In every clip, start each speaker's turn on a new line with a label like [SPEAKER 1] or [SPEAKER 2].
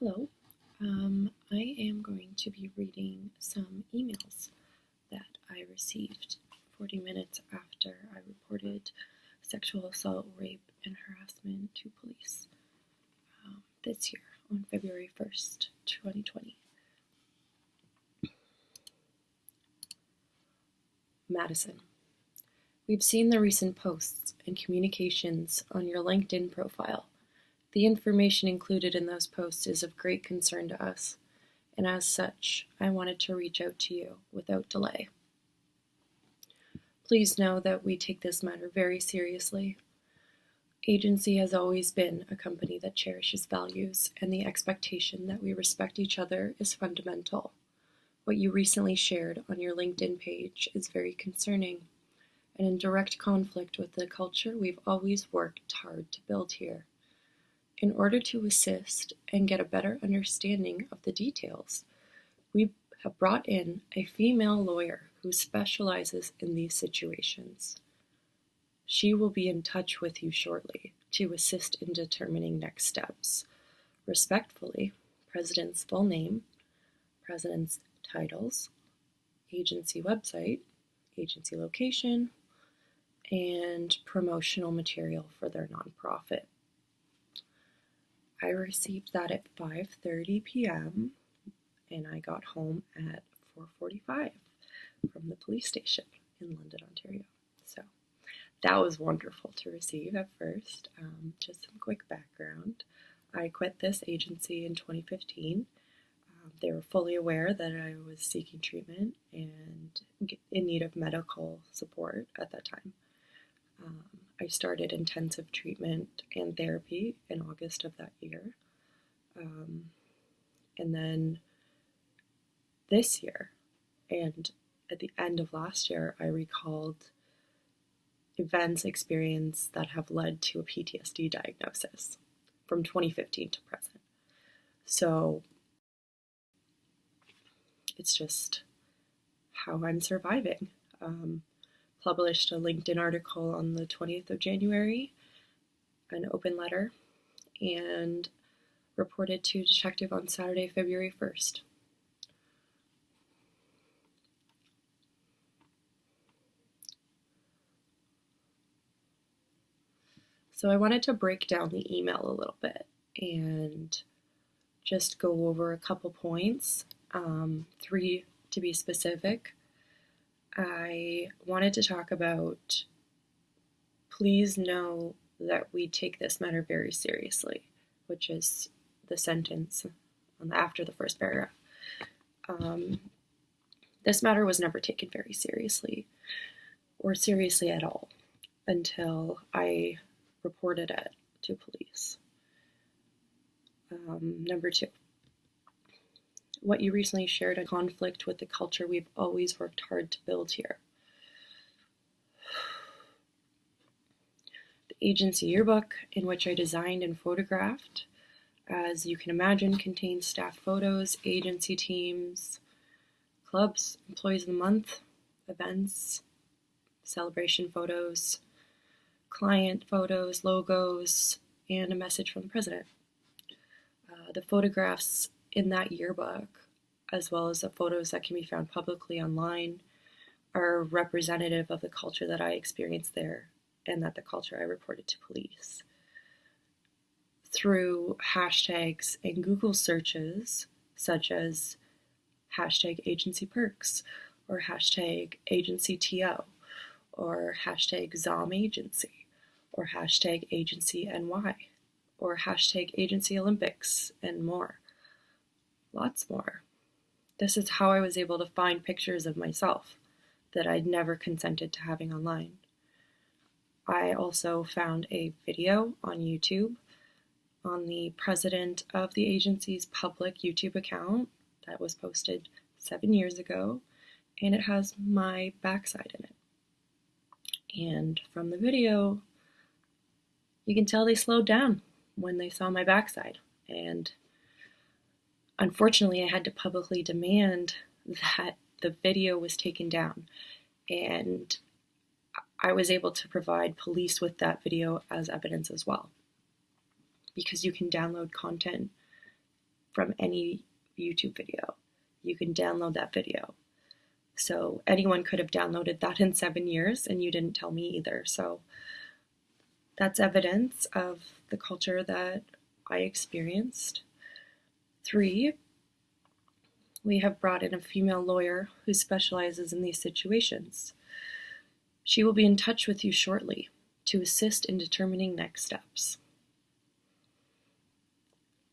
[SPEAKER 1] Hello. Um, I am going to be reading some emails that I received 40 minutes after I reported sexual assault, rape, and harassment to police um, this year on February 1st, 2020. Madison. We've seen the recent posts and communications on your LinkedIn profile. The information included in those posts is of great concern to us, and as such, I wanted to reach out to you without delay. Please know that we take this matter very seriously. Agency has always been a company that cherishes values, and the expectation that we respect each other is fundamental. What you recently shared on your LinkedIn page is very concerning and in direct conflict with the culture we've always worked hard to build here. In order to assist and get a better understanding of the details, we have brought in a female lawyer who specializes in these situations. She will be in touch with you shortly to assist in determining next steps. Respectfully, President's full name, President's titles, agency website, agency location, and promotional material for their nonprofit. I received that at 5:30 p.m. and I got home at 4:45 from the police station in London, Ontario. So that was wonderful to receive at first. Um, just some quick background. I quit this agency in 2015. Um, they were fully aware that I was seeking treatment and in need of medical support at that time. Um, I started intensive treatment and therapy in August of that year. Um, and then this year, and at the end of last year, I recalled events experienced that have led to a PTSD diagnosis from 2015 to present. So it's just how I'm surviving. Um, published a LinkedIn article on the 20th of January, an open letter, and reported to detective on Saturday, February 1st. So I wanted to break down the email a little bit and just go over a couple points, um, three to be specific. I wanted to talk about please know that we take this matter very seriously, which is the sentence after the first paragraph. Um, this matter was never taken very seriously, or seriously at all, until I reported it to police. Um, number two, what you recently shared a conflict with the culture we've always worked hard to build here. The agency yearbook, in which I designed and photographed, as you can imagine, contains staff photos, agency teams, clubs, employees of the month, events, celebration photos, client photos, logos, and a message from the president. Uh, the photographs in that yearbook, as well as the photos that can be found publicly online, are representative of the culture that I experienced there and that the culture I reported to police. Through hashtags and Google searches, such as hashtag agency perks or hashtag agency TO or hashtag ZOM agency or hashtag agency NY or hashtag agency Olympics and more lots more. This is how I was able to find pictures of myself that I'd never consented to having online. I also found a video on YouTube on the president of the agency's public YouTube account that was posted seven years ago, and it has my backside in it. And from the video, you can tell they slowed down when they saw my backside. And unfortunately, I had to publicly demand that the video was taken down. And I was able to provide police with that video as evidence as well. Because you can download content from any YouTube video. You can download that video. So anyone could have downloaded that in seven years, and you didn't tell me either. So that's evidence of the culture that I experienced. Three, we have brought in a female lawyer who specializes in these situations. She will be in touch with you shortly to assist in determining next steps.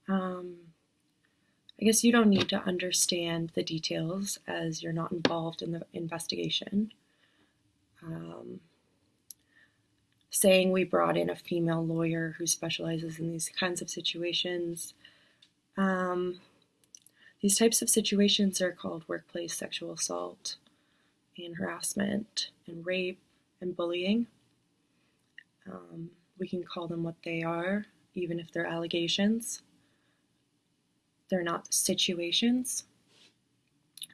[SPEAKER 1] Um, I guess you don't need to understand the details as you're not involved in the investigation. Um, saying we brought in a female lawyer who specializes in these kinds of situations. Um, these types of situations are called workplace sexual assault and harassment and rape and bullying. Um, we can call them what they are, even if they're allegations. They're not situations.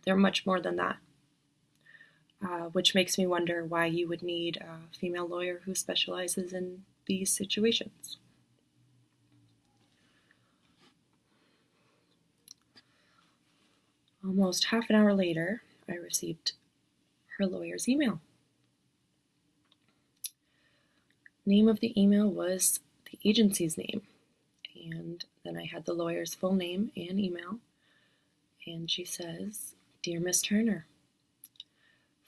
[SPEAKER 1] They're much more than that. Uh, which makes me wonder why you would need a female lawyer who specializes in these situations. Almost half an hour later, I received her lawyer's email. Name of the email was the agency's name, and then I had the lawyer's full name and email, and she says, Dear Miss Turner,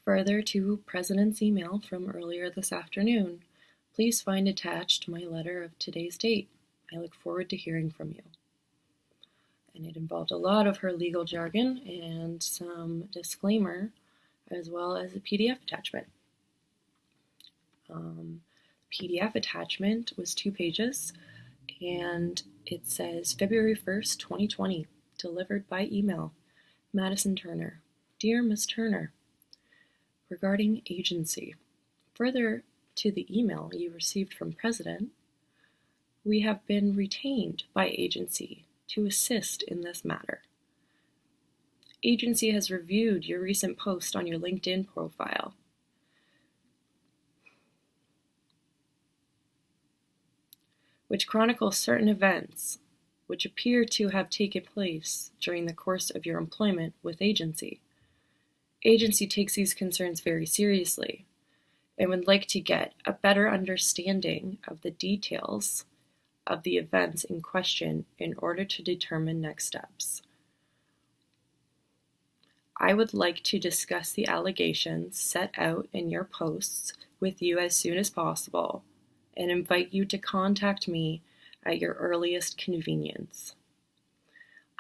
[SPEAKER 1] Further to President's email from earlier this afternoon, please find attached my letter of today's date. I look forward to hearing from you. And it involved a lot of her legal jargon and some disclaimer, as well as a PDF attachment. Um, PDF attachment was two pages, and it says February 1st, 2020, delivered by email. Madison Turner. Dear Miss Turner, regarding agency. Further to the email you received from President, we have been retained by agency to assist in this matter. Agency has reviewed your recent post on your LinkedIn profile. which chronicles certain events which appear to have taken place during the course of your employment with agency agency takes these concerns very seriously and would like to get a better understanding of the details of the events in question in order to determine next steps. I would like to discuss the allegations set out in your posts with you as soon as possible and invite you to contact me at your earliest convenience.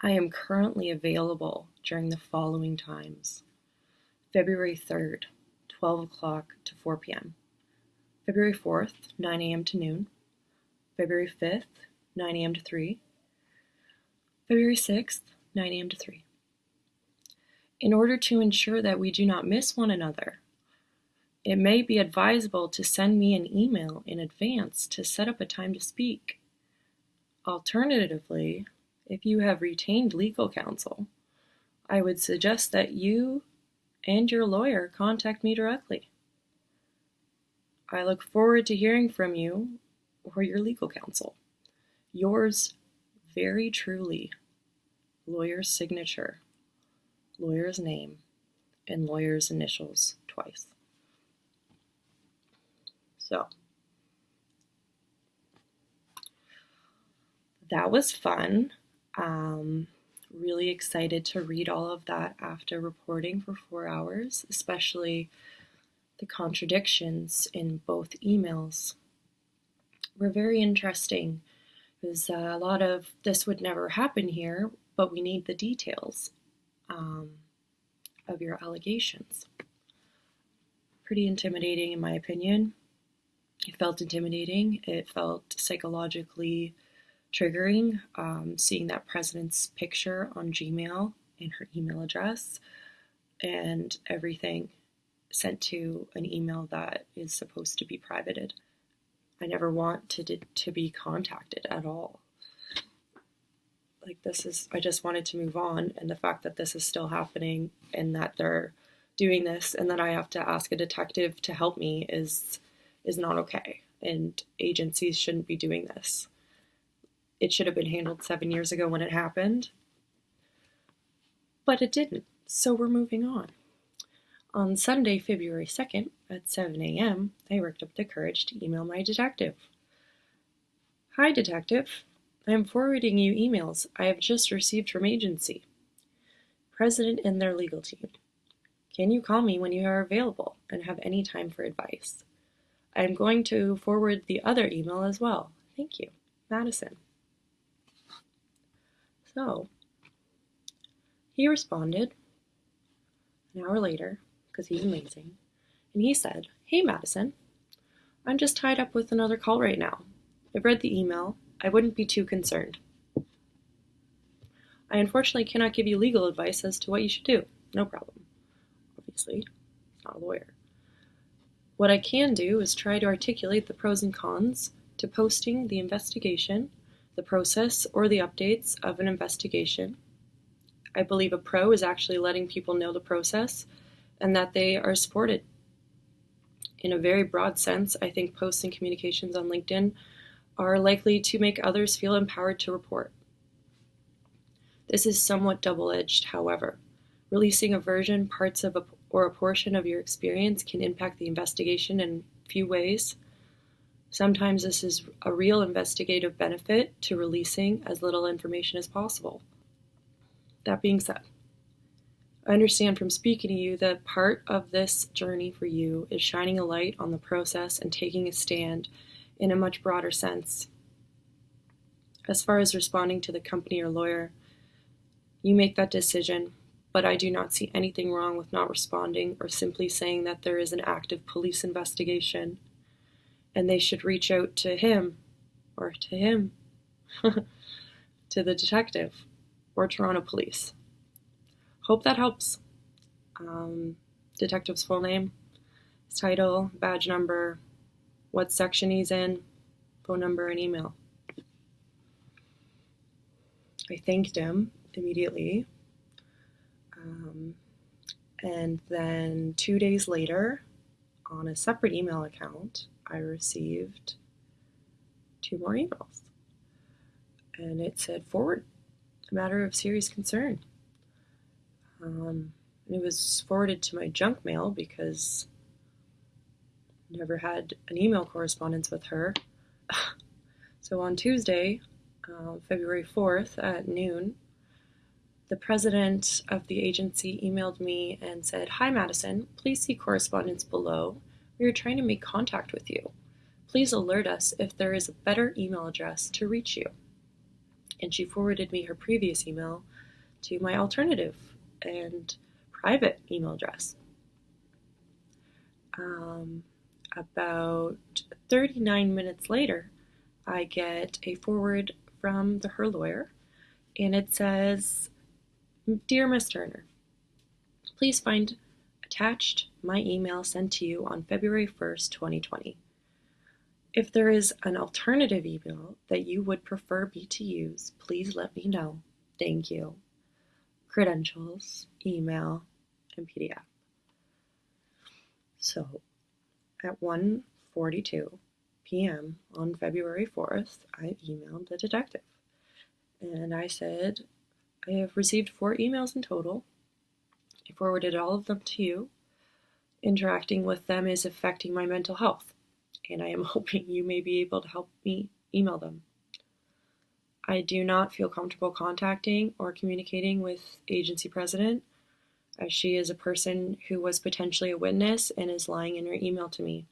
[SPEAKER 1] I am currently available during the following times. February 3rd, 12 o'clock to 4 p.m. February 4th, 9 a.m. to noon. February 5th, 9 a.m. to 3. February 6th, 9 a.m. to 3. In order to ensure that we do not miss one another, it may be advisable to send me an email in advance to set up a time to speak. Alternatively, if you have retained legal counsel, I would suggest that you and your lawyer contact me directly. I look forward to hearing from you or your legal counsel. Yours very truly, lawyer's signature, lawyer's name, and lawyer's initials twice. So, that was fun. Um, really excited to read all of that after reporting for four hours, especially the contradictions in both emails were very interesting because uh, a lot of this would never happen here, but we need the details um, of your allegations. Pretty intimidating, in my opinion. It felt intimidating. It felt psychologically triggering um, seeing that president's picture on Gmail and her email address and everything sent to an email that is supposed to be privated. I never want to to be contacted at all. Like this is I just wanted to move on and the fact that this is still happening and that they're doing this and that I have to ask a detective to help me is is not okay and agencies shouldn't be doing this it should have been handled seven years ago when it happened, But it didn't, so we're moving on. On Sunday, February 2nd, at 7 a.m., I worked up the courage to email my detective. Hi, detective. I am forwarding you emails I have just received from agency. President and their legal team. Can you call me when you are available and have any time for advice? I am going to forward the other email as well. Thank you. Madison. So, he responded an hour later, because he's amazing, and he said, Hey, Madison, I'm just tied up with another call right now. I've read the email. I wouldn't be too concerned. I unfortunately cannot give you legal advice as to what you should do. No problem. Obviously, not a lawyer. What I can do is try to articulate the pros and cons to posting the investigation, the process, or the updates of an investigation. I believe a pro is actually letting people know the process and that they are supported. In a very broad sense, I think posts and communications on LinkedIn are likely to make others feel empowered to report. This is somewhat double edged, however. Releasing a version, parts of a, or a portion of your experience can impact the investigation in few ways. Sometimes this is a real investigative benefit to releasing as little information as possible. That being said, I understand from speaking to you that part of this journey for you is shining a light on the process and taking a stand in a much broader sense. As far as responding to the company or lawyer, you make that decision, but I do not see anything wrong with not responding or simply saying that there is an active police investigation and they should reach out to him or to him, to the detective or Toronto police. Hope that helps. Um, detective's full name, his title, badge number, what section he's in, phone number, and email. I thanked him immediately. Um, and then two days later, on a separate email account, I received two more emails. And it said, forward, a matter of serious concern. Um, it was forwarded to my junk mail because I never had an email correspondence with her. so on Tuesday, uh, February 4th at noon, the president of the agency emailed me and said, Hi, Madison. Please see correspondence below. We are trying to make contact with you. Please alert us if there is a better email address to reach you. And she forwarded me her previous email to my alternative and private email address. Um, about 39 minutes later, I get a forward from the, her lawyer, and it says, Dear Miss Turner, please find attached my email sent to you on February 1st, 2020. If there is an alternative email that you would prefer me to use, please let me know. Thank you. Credentials, email, and PDF. So, at 1:42 p.m. on February 4th, I emailed the detective. And I said, I have received four emails in total. I forwarded all of them to you. Interacting with them is affecting my mental health, and I am hoping you may be able to help me email them. I do not feel comfortable contacting or communicating with agency president, as she is a person who was potentially a witness and is lying in her email to me.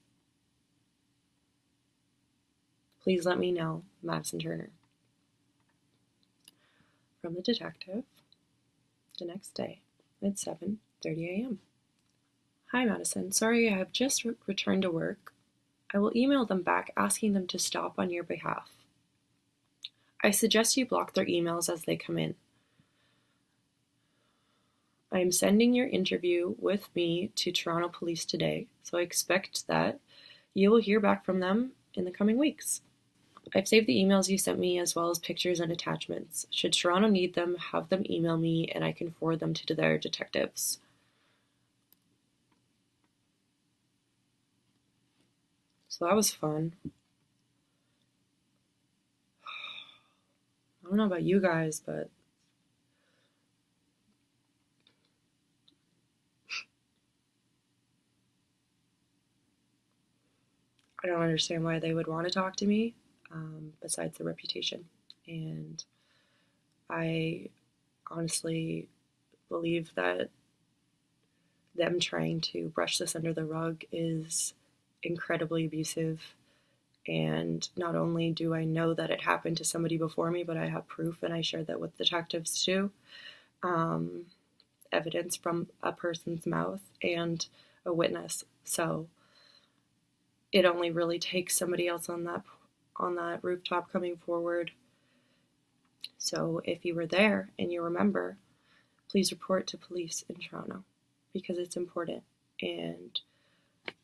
[SPEAKER 1] Please let me know, Madison Turner from the detective the next day at 7:30 a.m. Hi Madison, sorry I have just re- returned to work. I will email them back asking them to stop on your behalf. I suggest you block their emails as they come in. I am sending your interview with me to Toronto Police today, so I expect that you will hear back from them in the coming weeks. I've saved the emails you sent me as well as pictures and attachments. Should Toronto need them, have them email me and I can forward them to their detectives. So that was fun. don't know about you guys, but I don't understand why they would want to talk to me um, besides the reputation. And I honestly believe that them trying to brush this under the rug is incredibly abusive and not only do I know that it happened to somebody before me, but I have proof and I shared that with detectives too. Um, evidence from a person's mouth and a witness. So it only really takes somebody else on that on that rooftop coming forward. So if you were there and you remember, please report to police in Toronto because it's important and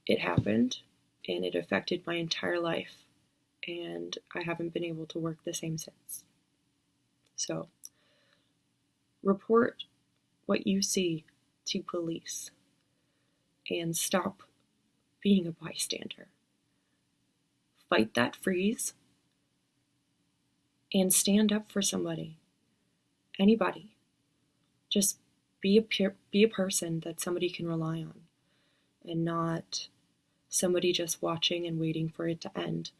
[SPEAKER 1] it happened and it affected my entire life and I haven't been able to work the same since. So report what you see to police and stop being a bystander. Fight that freeze and stand up for somebody. Anybody. Just be a peer, be a person that somebody can rely on and not somebody just watching and waiting for it to end.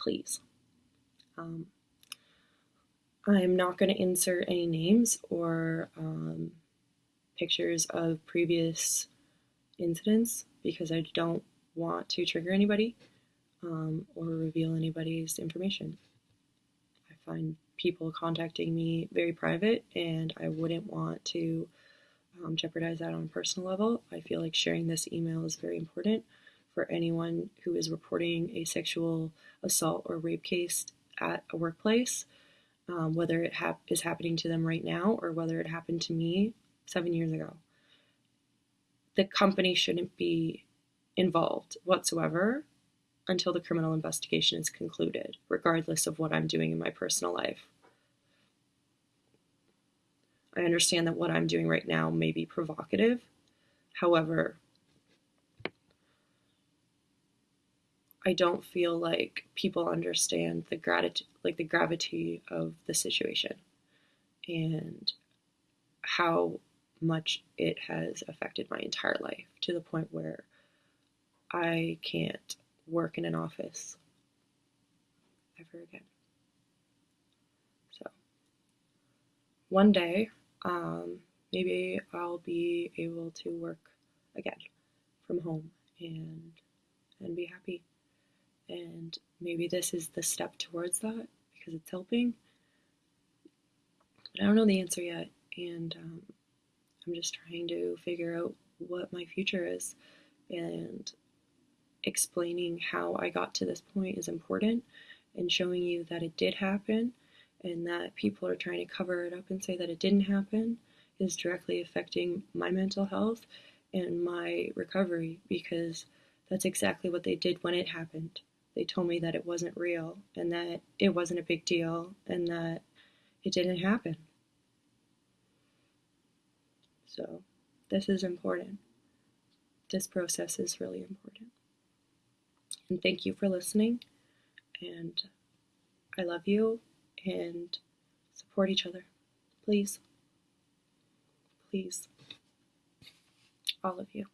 [SPEAKER 1] Please. Um, I'm not going to insert any names or um, pictures of previous incidents because I don't want to trigger anybody um, or reveal anybody's information. I find people contacting me very private, and I wouldn't want to um, jeopardize that on a personal level. I feel like sharing this email is very important for anyone who is reporting a sexual assault or rape case at a workplace, um, whether it hap- is happening to them right now or whether it happened to me seven years ago. The company shouldn't be involved whatsoever until the criminal investigation is concluded, regardless of what I'm doing in my personal life. I understand that what I'm doing right now may be provocative. However, I don't feel like people understand the gratitude, like the gravity of the situation and how much it has affected my entire life to the point where I can't work in an office ever again. So, one day, um, maybe I'll be able to work again from home and and be happy. And maybe this is the step towards that because it's helping. But I don't know the answer yet, and um, I'm just trying to figure out what my future is. And explaining how I got to this point is important and showing you that it did happen and that people are trying to cover it up and say that it didn't happen is directly affecting my mental health and my recovery because that's exactly what they did when it happened. They told me that it wasn't real and that it wasn't a big deal and that it didn't happen. So, this is important. This process is really important. And thank you for listening. And I love you and support each other. Please. Please. All of you.